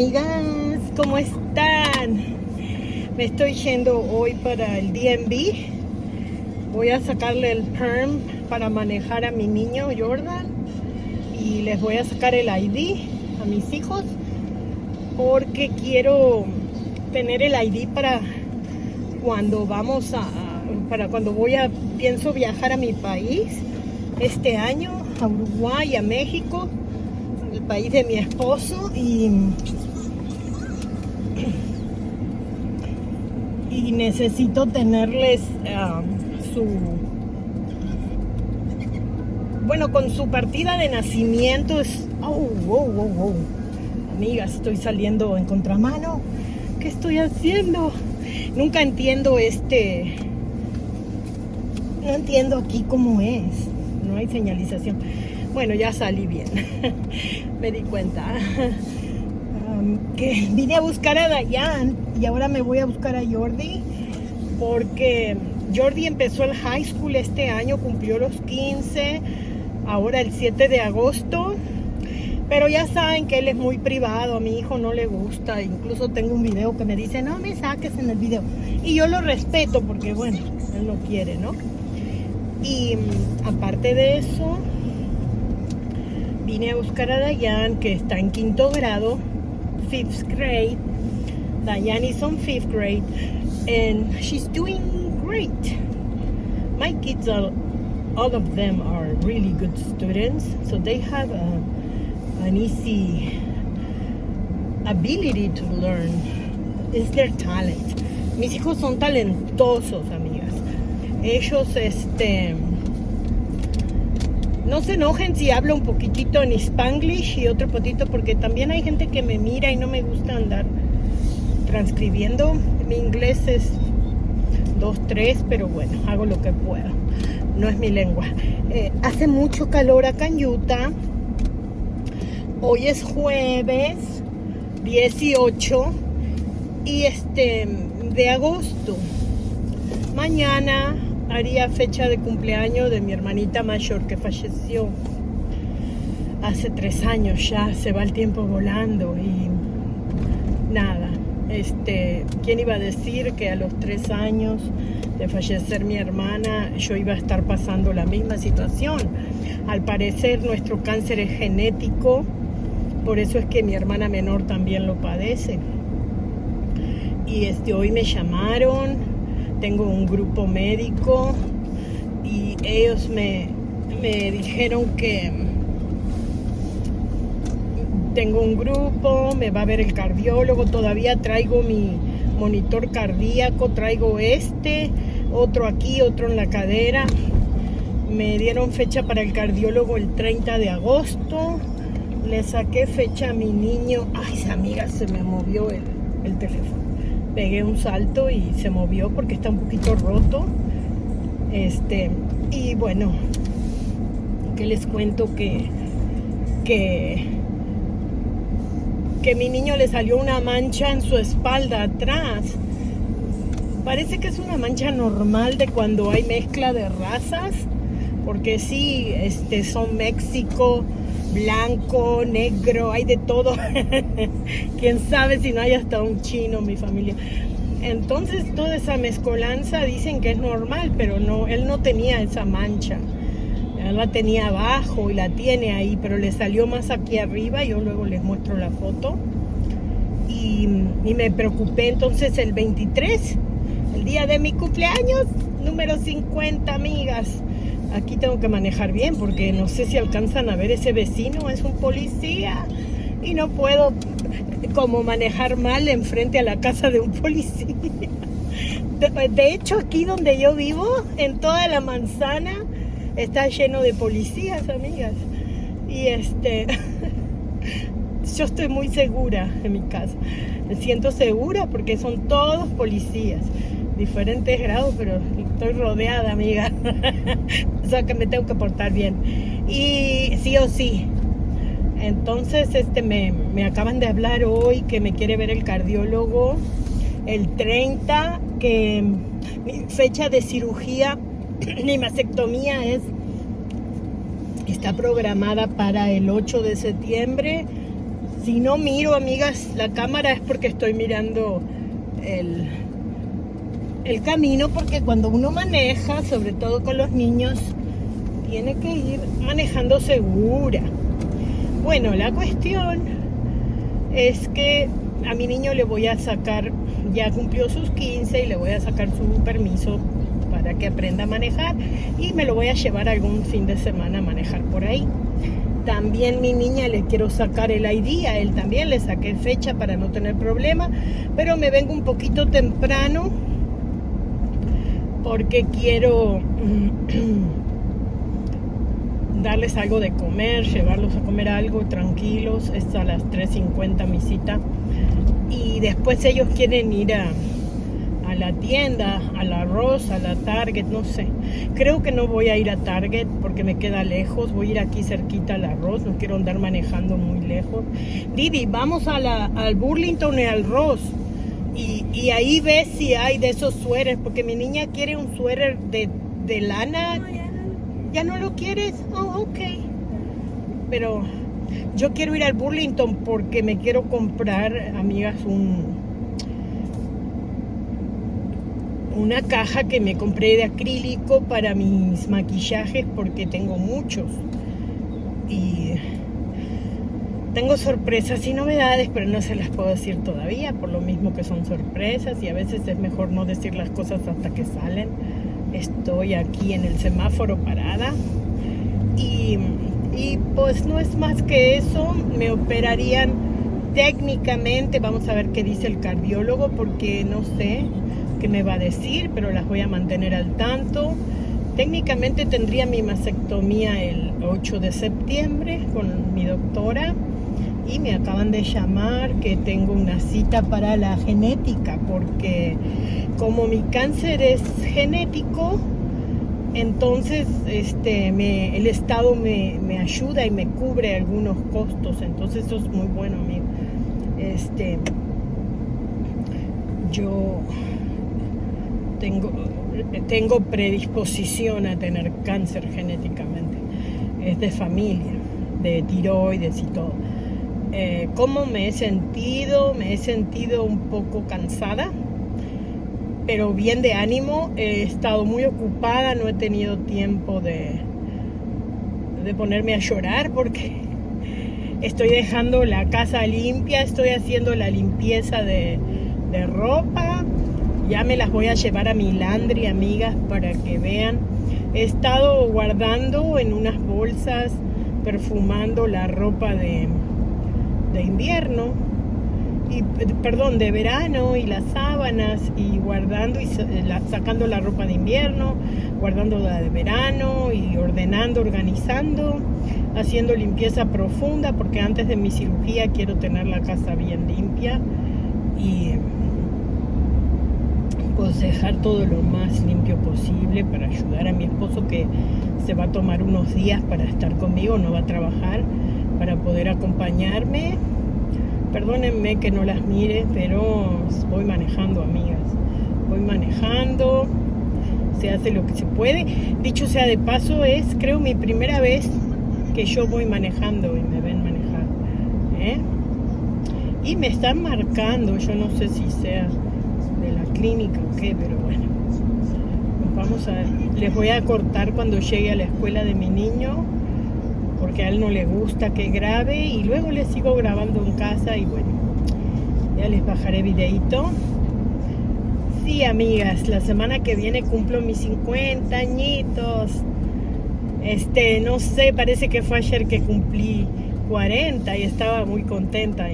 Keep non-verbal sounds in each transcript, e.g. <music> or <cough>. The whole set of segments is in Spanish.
amigas, ¿cómo están? Me estoy yendo hoy para el DMV. Voy a sacarle el perm para manejar a mi niño Jordan y les voy a sacar el ID a mis hijos porque quiero tener el ID para cuando vamos a para cuando voy a pienso viajar a mi país este año a Uruguay a México el país de mi esposo y, y necesito tenerles um, su bueno con su partida de nacimiento es oh, oh, oh, oh. estoy saliendo en contramano ¿qué estoy haciendo? nunca entiendo este no entiendo aquí cómo es no hay señalización bueno, ya salí bien. <laughs> me di cuenta. <laughs> Que <laughs> vine a buscar a Dayan y ahora me voy a buscar a Jordi porque Jordi empezó el high school este año, cumplió los 15, ahora el 7 de agosto. Pero ya saben que él es muy privado, a mi hijo no le gusta. Incluso tengo un video que me dice, no me saques en el video. Y yo lo respeto porque, bueno, él no quiere, ¿no? Y mm, aparte de eso, vine a buscar a Dayan, que está en quinto grado, fifth grade. Dayan is on fifth grade, and she's doing great. My kids are, all of them are really good students, so they have a, an easy ability to learn. It's their talent. Mis hijos son talentosos, amigas. Ellos, este no se enojen si hablo un poquitito en spanglish y otro poquito porque también hay gente que me mira y no me gusta andar transcribiendo. Mi inglés es 2-3, pero bueno, hago lo que puedo. No es mi lengua. Eh, hace mucho calor acá en Utah. Hoy es jueves 18 y este de agosto. Mañana haría fecha de cumpleaños de mi hermanita mayor que falleció hace tres años ya, se va el tiempo volando y nada, este, ¿quién iba a decir que a los tres años de fallecer mi hermana yo iba a estar pasando la misma situación? Al parecer nuestro cáncer es genético, por eso es que mi hermana menor también lo padece. Y este, hoy me llamaron tengo un grupo médico y ellos me, dijeron que tengo un grupo, me va a ver el cardiólogo, todavía traigo mi monitor cardíaco, traigo este, otro aquí, otro en la cadera. Me dieron fecha para el cardiólogo el 30 de agosto. Le saqué fecha a mi niño. Ay, amiga, se me movió el, el teléfono pegué un salto y se movió porque está un poquito roto. Este, y bueno, que les cuento que, que, que mi niño le salió una mancha en su espalda atrás. Parece que es una mancha normal de cuando hay mezcla de razas, porque sí, este, son México, blanco, negro, hay de todo. <laughs> Quién sabe si no hay hasta un chino, mi familia. Entonces toda esa mezcolanza dicen que es normal, pero no, él no tenía esa mancha. Él la tenía abajo y la tiene ahí, pero le salió más aquí arriba. Yo luego les muestro la foto. Y, y me preocupé entonces el 23, el día de mi cumpleaños, número 50, amigas aquí tengo que manejar bien porque no sé si alcanzan a ver ese vecino, es un policía y no puedo como manejar mal enfrente a la casa de un <laughs> policía. De, hecho, aquí donde yo vivo, en toda la manzana, está lleno de policías, amigas. Y este, <laughs> yo estoy muy segura en mi casa. Me siento segura porque son todos policías diferentes grados, pero estoy rodeada, amiga. <laughs> o sea que me tengo que portar bien. Y sí o sí. Entonces, este me, acaban de hablar hoy que me quiere ver el cardiólogo el 30, que mi fecha de cirugía, <clears throat> mi mastectomía es está programada para el 8 de septiembre Si no miro, amigas, la cámara es porque estoy mirando el, el camino, porque cuando uno maneja, sobre todo con los niños, tiene que ir manejando segura. Bueno, la cuestión es que a mi niño le voy a sacar, ya cumplió sus 15 y le voy a sacar su permiso para que aprenda a manejar y me lo voy a llevar algún fin de semana a manejar por ahí. También mi niña le quiero sacar el ID, a él también le saqué fecha para no tener problema, pero me vengo un poquito temprano porque quiero <clears throat> darles algo de comer, llevarlos a comer algo tranquilos. Es a las 3.50 mi cita. Y después ellos quieren ir a, la tienda, a la Rosa, a la Target, no sé. Creo que no voy a ir a Target porque me queda lejos. Voy a ir aquí cerquita a la Ross, no quiero andar manejando muy lejos. Didi, vamos a la, al Burlington y al Ross. Y, y, ahí ves si hay de esos suéteres, porque mi niña quiere un suéter de, de lana. ¿Ya no lo quieres? Oh, ok. Pero yo quiero ir al Burlington porque me quiero comprar, amigas, un una caja que me compré de acrílico para mis maquillajes porque tengo muchos. Y tengo sorpresas y novedades, pero no se las puedo decir todavía, por lo mismo que son sorpresas y a veces es mejor no decir las cosas hasta que salen. Estoy aquí en el semáforo parada y, y pues no es más que eso, me operarían técnicamente, vamos a ver qué dice el cardiólogo porque no sé, que me va a decir, pero las voy a mantener al tanto. Técnicamente tendría mi mastectomía el 8 de septiembre con mi doctora y me acaban de llamar que tengo una cita para la genética porque como mi cáncer es genético, entonces este, el Estado me, me, ayuda y me cubre algunos costos, entonces eso es muy bueno, amigo. Este, yo tengo, tengo predisposición a tener cáncer genéticamente. Es de familia, de tiroides y todo. Eh, ¿Cómo me he sentido? Me he sentido un poco cansada, pero bien de ánimo. He estado muy ocupada, no he tenido tiempo de, de ponerme a llorar porque <laughs> estoy dejando la casa limpia, estoy haciendo la limpieza de, de ropa, ya me las voy a llevar a mi landry, amigas, para que vean. He estado guardando en unas bolsas, perfumando la ropa de, de invierno, y, perdón, de verano y las sábanas y guardando y sacando la ropa de invierno, guardando la de verano y ordenando, organizando, haciendo limpieza profunda porque antes de mi cirugía quiero tener la casa bien limpia y dejar todo lo más limpio posible para ayudar a mi esposo que se va a tomar unos días para estar conmigo, no va a trabajar, para poder acompañarme. Perdónenme que no las mire, pero voy manejando, amigas. Voy manejando, se hace lo que se puede. Dicho sea de paso, es creo mi primera vez que yo voy manejando y me ven manejar. ¿eh? Y me están marcando, yo no sé si sea de la clínica o qué, pero bueno. vamos a Les voy a cortar cuando llegue a la escuela de mi niño, porque a él no le gusta que grabe y luego le sigo grabando en casa y bueno, ya les bajaré videito. Sí, amigas, la semana que viene cumplo mis 50 añitos. Este, no sé, parece que fue ayer que cumplí 40 y estaba muy contenta.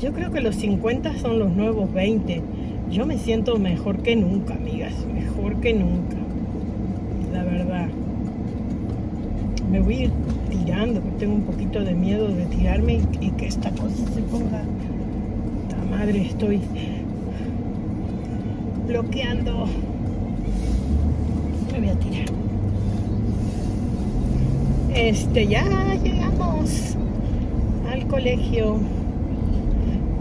Yo creo que los 50 son los nuevos 20 yo me siento mejor que nunca, amigas, mejor que nunca, la verdad. Me voy tirando, tengo un poquito de miedo de tirarme y, que esta cosa se ponga. La madre, estoy bloqueando. Me voy a tirar. Este, ya llegamos al colegio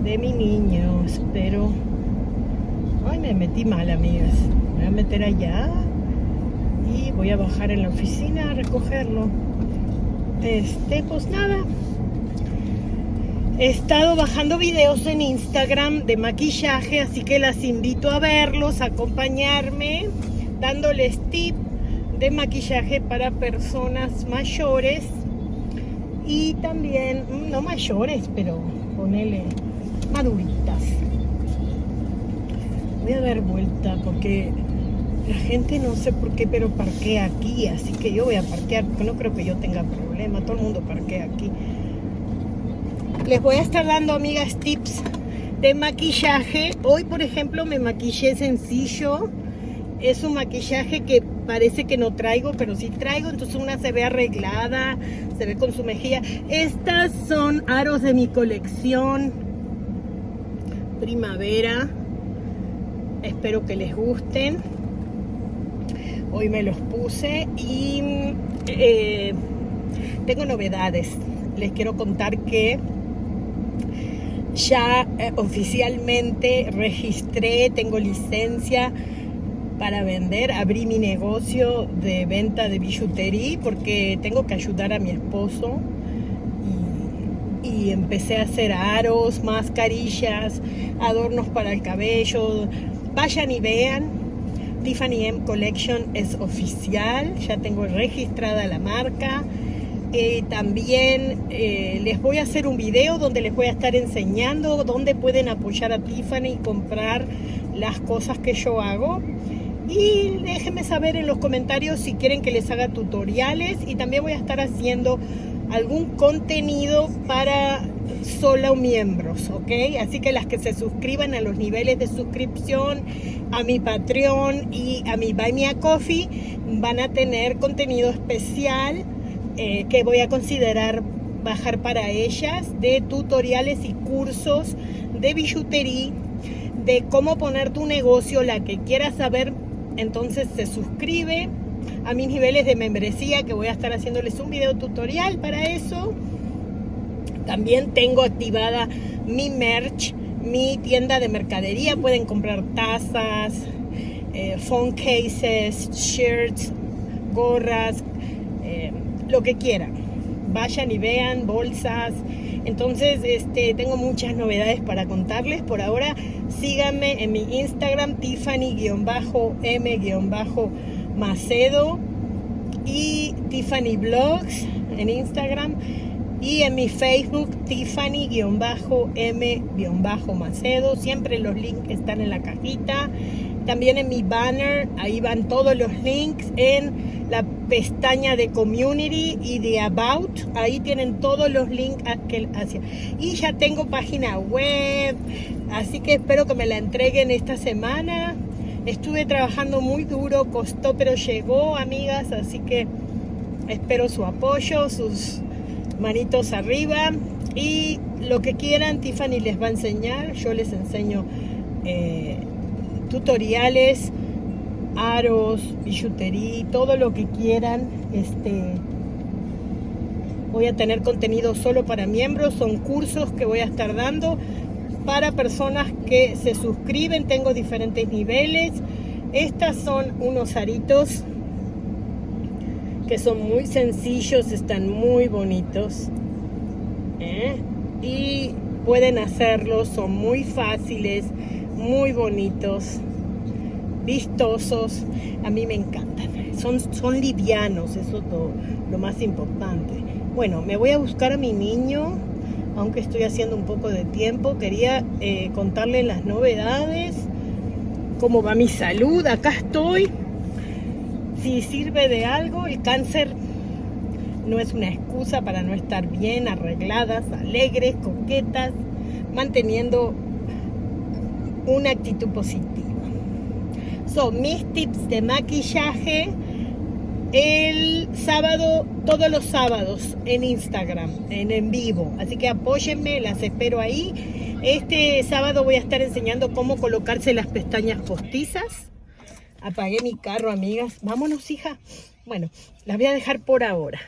de mi niño, espero Ay, me metí mal, amigas. Me voy a meter allá y voy a bajar en la oficina a recogerlo. Este, pues nada. He estado bajando videos en Instagram de maquillaje, así que las invito a verlos, a acompañarme, dándoles tips de maquillaje para personas mayores y también, mm, no mayores, pero ponele maduritas. Voy a dar vuelta porque la gente no sé por qué, pero parquea aquí, así que yo voy a parquear porque no creo que yo tenga problema, todo el mundo parquea aquí. Les voy a estar dando, amigas, tips de maquillaje. Hoy, por ejemplo, me maquillé sencillo. Es un maquillaje que parece que no traigo, pero sí traigo. Entonces una se ve arreglada, se ve con su mejilla. Estas son aros de mi colección primavera. Espero que les gusten. Hoy me los puse y eh, tengo novedades. Les quiero contar que ya eh, oficialmente registré, tengo licencia para vender, abrí mi negocio de venta de billutería porque tengo que ayudar a mi esposo y, y empecé a hacer aros, mascarillas, adornos para el cabello. Vayan y vean, Tiffany M Collection es oficial, ya tengo registrada la marca. Eh, también eh, les voy a hacer un video donde les voy a estar enseñando dónde pueden apoyar a Tiffany y comprar las cosas que yo hago. Y déjenme saber en los comentarios si quieren que les haga tutoriales y también voy a estar haciendo algún contenido para solo miembros, ¿ok? Así que las que se suscriban a los niveles de suscripción, a mi Patreon y a mi Buy Me a Coffee, van a tener contenido especial eh, que voy a considerar bajar para ellas de tutoriales y cursos de billutería, de cómo poner tu negocio, la que quiera saber, entonces se suscribe a mis niveles de membresía que voy a estar haciéndoles un video tutorial para eso. También tengo activada mi merch, mi tienda de mercadería. Pueden comprar tazas, eh, phone cases, shirts, gorras, eh, lo que quieran. Vayan y vean bolsas. Entonces, este, tengo muchas novedades para contarles. Por ahora, síganme en mi Instagram, Tiffany-M-Macedo y Tiffany Blogs en Instagram y en mi Facebook Tiffany-M-Macedo. Siempre los links están en la cajita. También en mi banner, ahí van todos los links en la pestaña de Community y de About. Ahí tienen todos los links hacia. Y ya tengo página web, así que espero que me la entreguen esta semana. Estuve trabajando muy duro, costó, pero llegó, amigas, así que espero su apoyo, sus manitos arriba y lo que quieran, Tiffany les va a enseñar. Yo les enseño eh, tutoriales, aros, billutería, todo lo que quieran. Este, voy a tener contenido solo para miembros, son cursos que voy a estar dando para personas que se suscriben, tengo diferentes niveles. Estas son unos aritos que son muy sencillos, están muy bonitos. ¿eh? Y pueden hacerlos, son muy fáciles, muy bonitos vistosos, a mí me encantan. Son, son livianos, eso es lo, más importante. Bueno, me voy a buscar a mi niño, aunque estoy haciendo un poco de tiempo. Quería eh, contarle las novedades, cómo va mi salud. Acá estoy. Si sirve de algo, el cáncer no es una excusa para no estar bien, arregladas, alegres, coquetas, manteniendo una actitud positiva son mis tips de maquillaje el sábado, todos los sábados en Instagram, en en vivo. Así que apóyenme, las espero ahí. Este sábado voy a estar enseñando cómo colocarse las pestañas postizas. Apagué mi carro, amigas. Vámonos, hija. Bueno, las voy a dejar por ahora.